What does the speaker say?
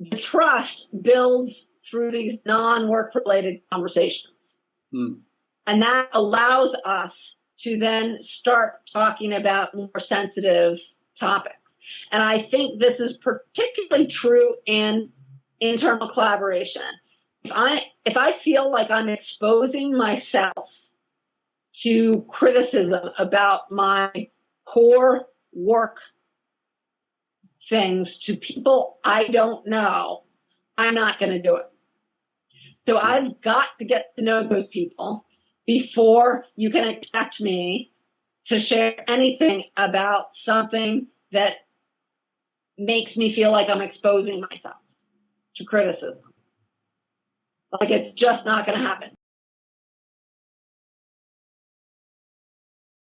the trust builds through these non-work related conversations. Hmm. And that allows us to then start talking about more sensitive topics. And I think this is particularly true in internal collaboration. If I, if I feel like I'm exposing myself to criticism about my core work things to people I don't know, I'm not going to do it. So I've got to get to know those people before you can expect me to share anything about something that makes me feel like I'm exposing myself to criticism. Like it's just not going to happen.